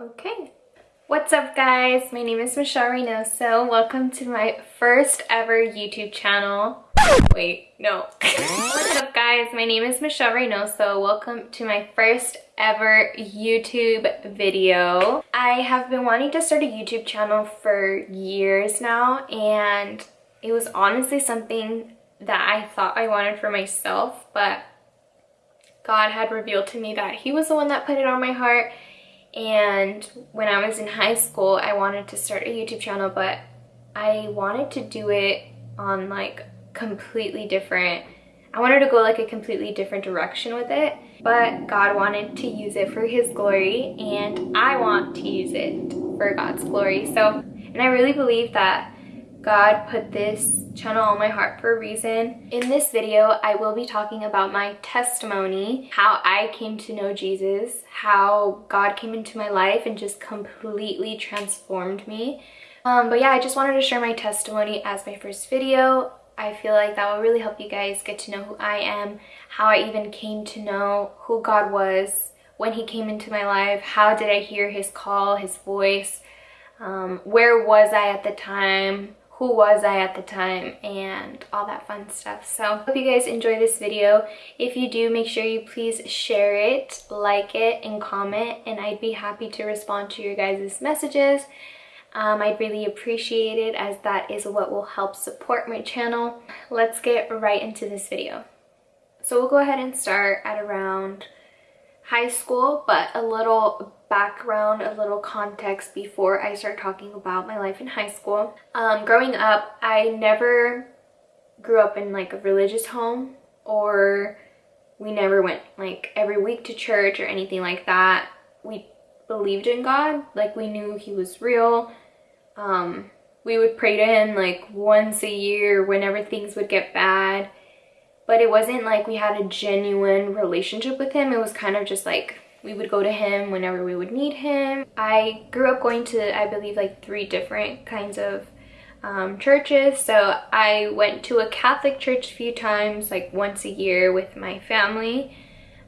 Okay. What's up guys? My name is Michelle Reynoso. Welcome to my first ever YouTube channel. Wait, no. What's up guys? My name is Michelle Reynoso. Welcome to my first ever YouTube video. I have been wanting to start a YouTube channel for years now and it was honestly something that I thought I wanted for myself but God had revealed to me that he was the one that put it on my heart and when I was in high school I wanted to start a YouTube channel but I wanted to do it on like completely different I wanted to go like a completely different direction with it but God wanted to use it for his glory and I want to use it for God's glory. So and I really believe that God put this channel on my heart for a reason. In this video, I will be talking about my testimony, how I came to know Jesus, how God came into my life and just completely transformed me. Um, but yeah, I just wanted to share my testimony as my first video. I feel like that will really help you guys get to know who I am, how I even came to know who God was when he came into my life, how did I hear his call, his voice, um, where was I at the time, who was I at the time and all that fun stuff. So hope you guys enjoy this video. If you do, make sure you please share it, like it, and comment and I'd be happy to respond to your guys' messages. Um, I'd really appreciate it as that is what will help support my channel. Let's get right into this video. So we'll go ahead and start at around high school, but a little background, a little context before I start talking about my life in high school. Um, growing up, I never grew up in like a religious home or we never went like every week to church or anything like that. We believed in God, like we knew he was real. Um, we would pray to him like once a year whenever things would get bad. But it wasn't like we had a genuine relationship with him. It was kind of just like we would go to him whenever we would need him. I grew up going to, I believe, like three different kinds of um, churches. So I went to a Catholic church a few times, like once a year with my family.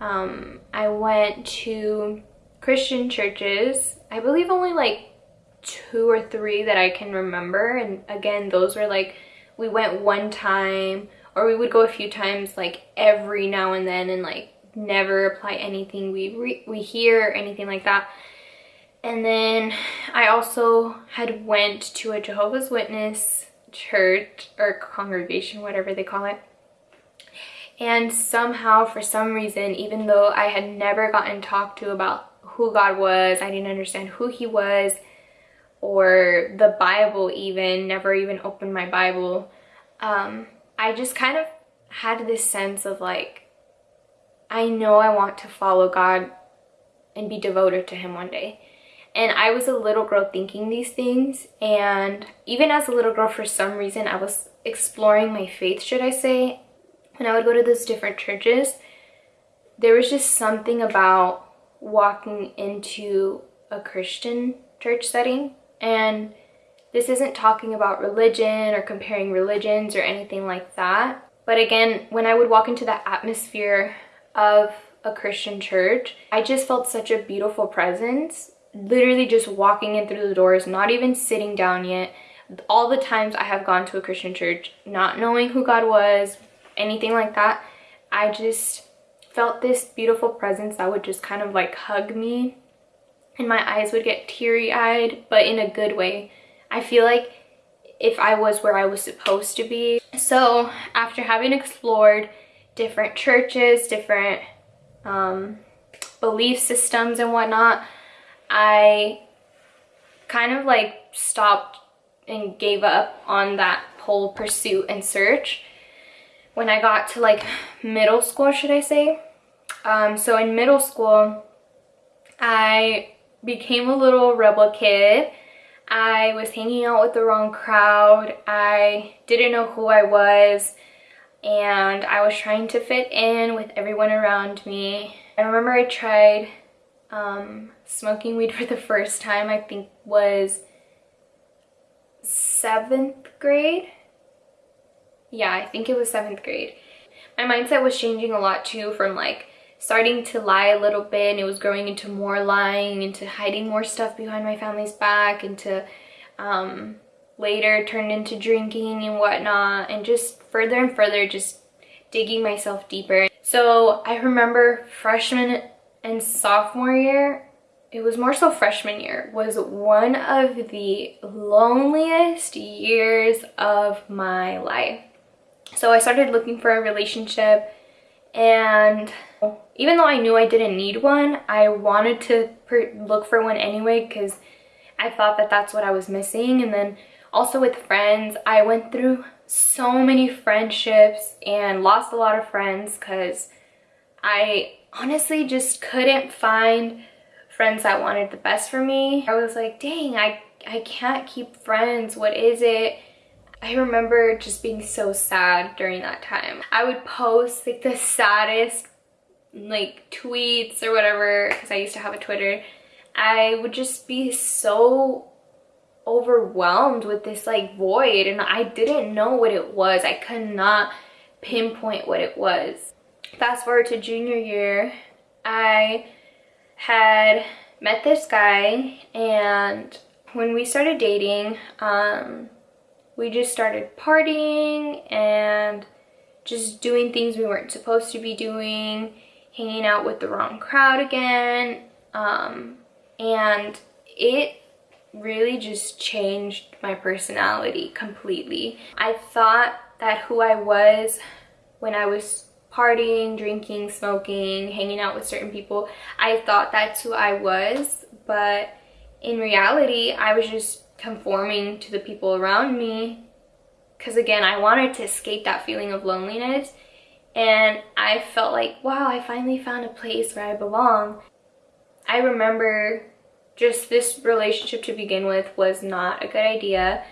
Um, I went to Christian churches. I believe only like two or three that I can remember. And again, those were like, we went one time or we would go a few times like every now and then and like never apply anything we we hear or anything like that. And then I also had went to a Jehovah's Witness church or congregation whatever they call it. And somehow for some reason even though I had never gotten talked to about who God was I didn't understand who he was or the Bible even never even opened my Bible um, I just kind of had this sense of like I know I want to follow God and be devoted to him one day. And I was a little girl thinking these things and even as a little girl for some reason I was exploring my faith should I say. When I would go to those different churches there was just something about walking into a Christian church setting and this isn't talking about religion or comparing religions or anything like that. But again, when I would walk into that atmosphere of a Christian church, I just felt such a beautiful presence. Literally just walking in through the doors, not even sitting down yet. All the times I have gone to a Christian church, not knowing who God was, anything like that, I just felt this beautiful presence that would just kind of like hug me and my eyes would get teary-eyed, but in a good way. I feel like if I was where I was supposed to be. So after having explored different churches, different um, belief systems and whatnot, I kind of like stopped and gave up on that whole pursuit and search when I got to like middle school, should I say. Um, so in middle school, I became a little rebel kid. I was hanging out with the wrong crowd. I didn't know who I was and I was trying to fit in with everyone around me. I remember I tried um, smoking weed for the first time, I think was seventh grade. Yeah, I think it was seventh grade. My mindset was changing a lot too from like starting to lie a little bit and it was growing into more lying, into hiding more stuff behind my family's back, into um, later turned into drinking and whatnot and just further and further just digging myself deeper. So I remember freshman and sophomore year, it was more so freshman year, was one of the loneliest years of my life. So I started looking for a relationship and oh. even though I knew I didn't need one, I wanted to look for one anyway because I thought that that's what I was missing. And then also with friends, I went through so many friendships and lost a lot of friends because I honestly just couldn't find friends that wanted the best for me. I was like, dang, I, I can't keep friends. What is it? I remember just being so sad during that time. I would post like the saddest like tweets or whatever because I used to have a Twitter. I would just be so overwhelmed with this like void and I didn't know what it was. I could not pinpoint what it was. Fast forward to junior year, I had met this guy and when we started dating, um, we just started partying and just doing things we weren't supposed to be doing, hanging out with the wrong crowd again. Um, and it really just changed my personality completely. I thought that who I was when I was partying, drinking, smoking, hanging out with certain people, I thought that's who I was, but in reality, I was just conforming to the people around me because again, I wanted to escape that feeling of loneliness and I felt like, wow, I finally found a place where I belong. I remember just this relationship to begin with was not a good idea.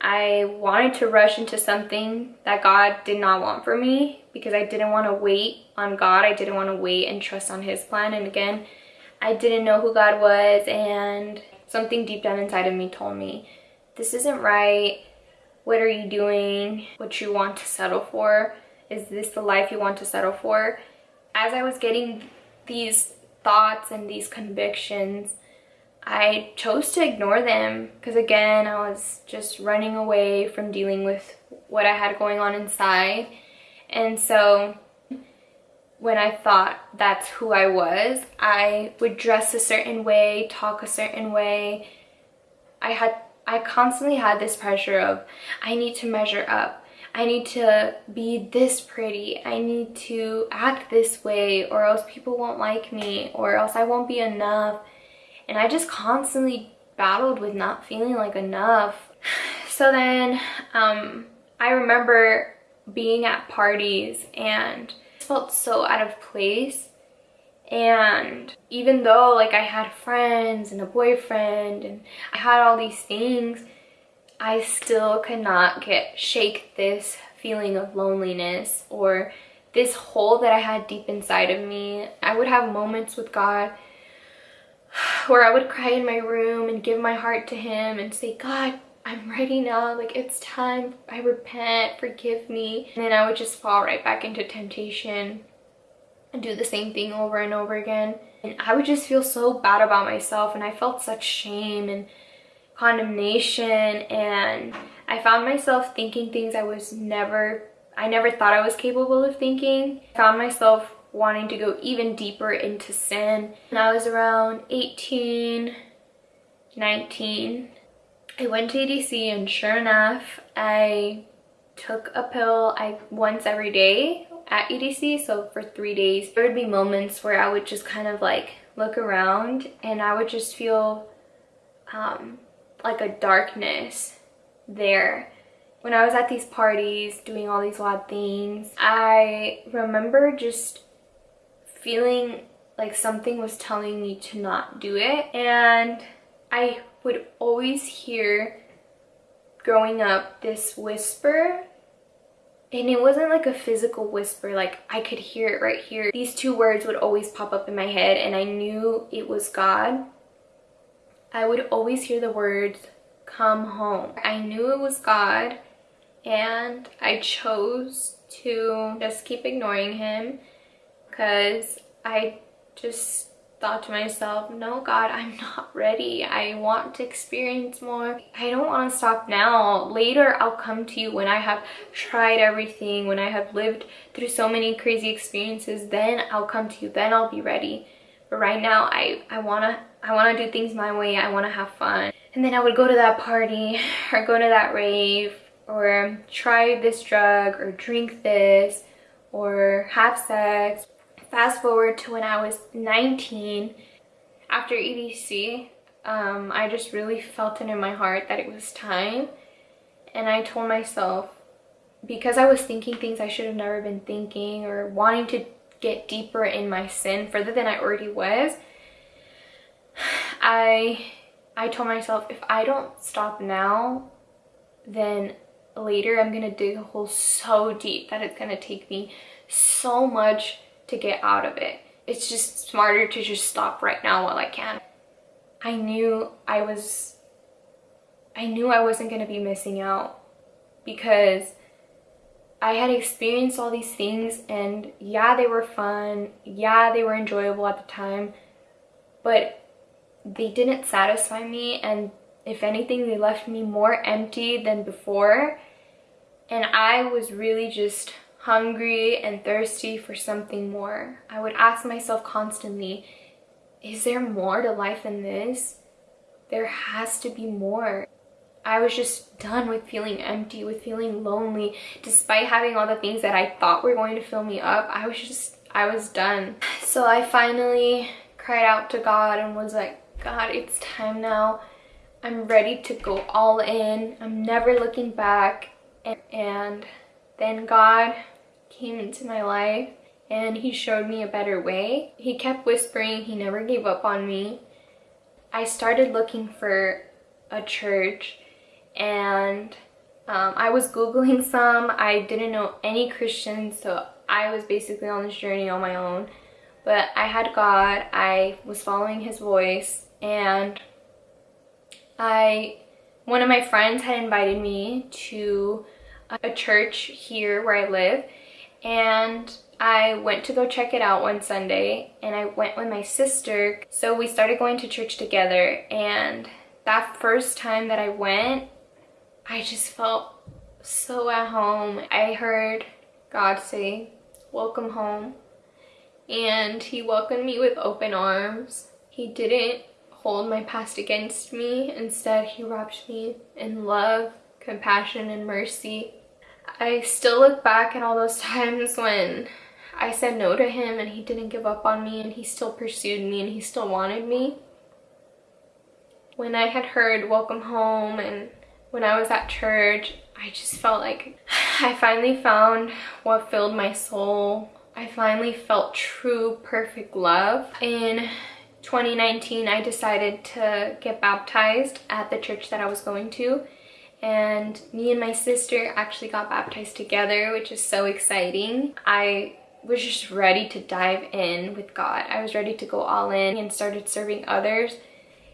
I wanted to rush into something that God did not want for me because I didn't want to wait on God. I didn't want to wait and trust on his plan. And again, I didn't know who God was and something deep down inside of me told me, this isn't right. What are you doing? What you want to settle for? Is this the life you want to settle for? As I was getting these thoughts and these convictions, I chose to ignore them because again, I was just running away from dealing with what I had going on inside. And so when I thought that's who I was, I would dress a certain way, talk a certain way. I had I constantly had this pressure of I need to measure up. I need to be this pretty. I need to act this way or else people won't like me or else I won't be enough and I just constantly battled with not feeling like enough. So then um, I remember being at parties and felt so out of place and even though like I had friends and a boyfriend and I had all these things I still could not get shake this feeling of loneliness or this hole that I had deep inside of me. I would have moments with God where I would cry in my room and give my heart to him and say, God, I'm ready now. Like, it's time. I repent. Forgive me. And then I would just fall right back into temptation and do the same thing over and over again. And I would just feel so bad about myself and I felt such shame and condemnation and I found myself thinking things I was never, I never thought I was capable of thinking. I found myself wanting to go even deeper into sin. And I was around 18, 19, I went to EDC and sure enough, I took a pill I once every day at EDC, so for three days. There would be moments where I would just kind of like look around and I would just feel um, like a darkness there. When I was at these parties doing all these odd things, I remember just feeling like something was telling me to not do it and I would always hear growing up this whisper. And it wasn't like a physical whisper like I could hear it right here. These two words would always pop up in my head and I knew it was God. I would always hear the words come home. I knew it was God and I chose to just keep ignoring him because I just thought to myself, no, God, I'm not ready. I want to experience more. I don't want to stop now. Later, I'll come to you when I have tried everything, when I have lived through so many crazy experiences. Then I'll come to you. Then I'll be ready. But right now, I, I want to I want to do things my way. I want to have fun. And then I would go to that party or go to that rave or try this drug or drink this or have sex fast forward to when I was 19 after EDC um, I just really felt it in my heart that it was time. And I told myself because I was thinking things I should have never been thinking or wanting to get deeper in my sin further than I already was I I told myself if I don't stop now then later I'm gonna dig a hole so deep that it's gonna take me so much to get out of it. It's just smarter to just stop right now while I can. I knew I was, I knew I wasn't going to be missing out because I had experienced all these things and yeah, they were fun. Yeah, they were enjoyable at the time, but they didn't satisfy me and if anything, they left me more empty than before. And I was really just hungry and thirsty for something more. I would ask myself constantly, is there more to life than this? There has to be more. I was just done with feeling empty, with feeling lonely. Despite having all the things that I thought were going to fill me up, I was just, I was done. So I finally cried out to God and was like, God, it's time now. I'm ready to go all in. I'm never looking back. And, and then God came into my life and he showed me a better way. He kept whispering, he never gave up on me. I started looking for a church and um, I was Googling some. I didn't know any Christians, so I was basically on this journey on my own. But I had God, I was following his voice, and I, one of my friends had invited me to a church here where I live and I went to go check it out one Sunday and I went with my sister. So we started going to church together and that first time that I went, I just felt so at home. I heard God say, welcome home. And he welcomed me with open arms. He didn't hold my past against me. Instead, he wrapped me in love, compassion, and mercy. I still look back at all those times when I said no to him and he didn't give up on me and he still pursued me and he still wanted me. When I had heard welcome home and when I was at church, I just felt like I finally found what filled my soul. I finally felt true, perfect love. In 2019, I decided to get baptized at the church that I was going to and me and my sister actually got baptized together which is so exciting. I was just ready to dive in with god. I was ready to go all in and started serving others.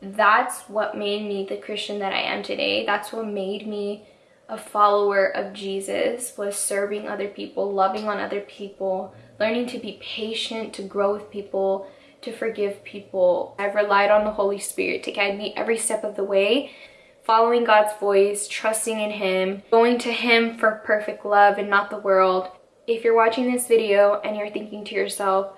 That's what made me the christian that i am today. That's what made me a follower of jesus was serving other people loving on other people learning to be patient to grow with people to forgive people. I've relied on the holy spirit to guide me every step of the way following God's voice, trusting in Him, going to Him for perfect love and not the world. If you're watching this video and you're thinking to yourself,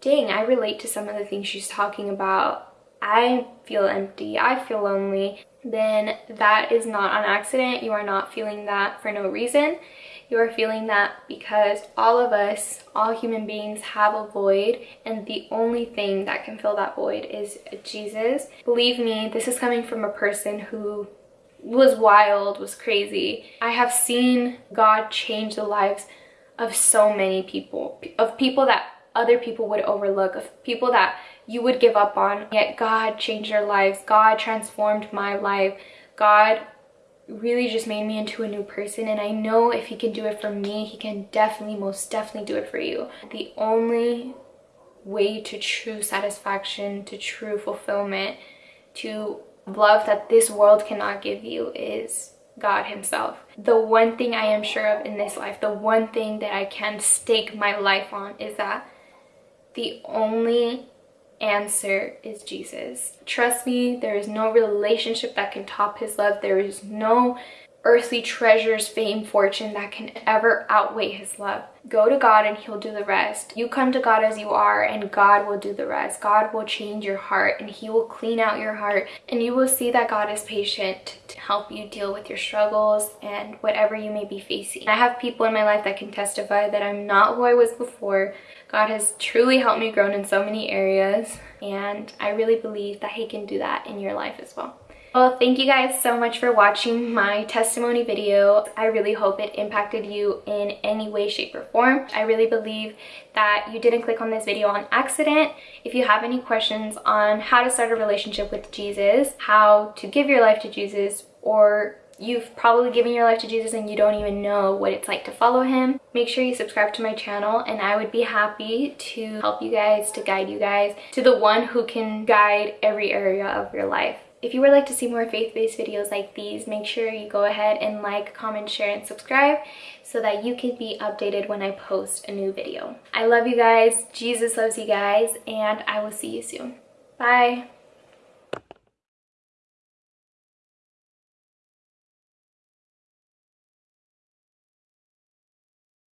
dang, I relate to some of the things she's talking about. I feel empty, I feel lonely, then that is not an accident. You are not feeling that for no reason. You are feeling that because all of us, all human beings have a void and the only thing that can fill that void is Jesus. Believe me, this is coming from a person who was wild, was crazy. I have seen God change the lives of so many people, of people that other people would overlook, of people that you would give up on. Yet God changed their lives. God transformed my life. God really just made me into a new person and I know if he can do it for me, he can definitely, most definitely do it for you. The only way to true satisfaction, to true fulfillment, to love that this world cannot give you is God himself. The one thing I am sure of in this life, the one thing that I can stake my life on is that the only answer is Jesus. Trust me, there is no relationship that can top his love. There is no earthly treasures, fame, fortune that can ever outweigh his love. Go to God and he'll do the rest. You come to God as you are and God will do the rest. God will change your heart and he will clean out your heart and you will see that God is patient to help you deal with your struggles and whatever you may be facing. I have people in my life that can testify that I'm not who I was before. God has truly helped me grow in so many areas and I really believe that he can do that in your life as well. Well, thank you guys so much for watching my testimony video. I really hope it impacted you in any way, shape, or form. I really believe that you didn't click on this video on accident. If you have any questions on how to start a relationship with Jesus, how to give your life to Jesus, or you've probably given your life to Jesus and you don't even know what it's like to follow him, make sure you subscribe to my channel and I would be happy to help you guys, to guide you guys to the one who can guide every area of your life. If you would like to see more faith-based videos like these, make sure you go ahead and like, comment, share, and subscribe so that you can be updated when I post a new video. I love you guys, Jesus loves you guys, and I will see you soon. Bye!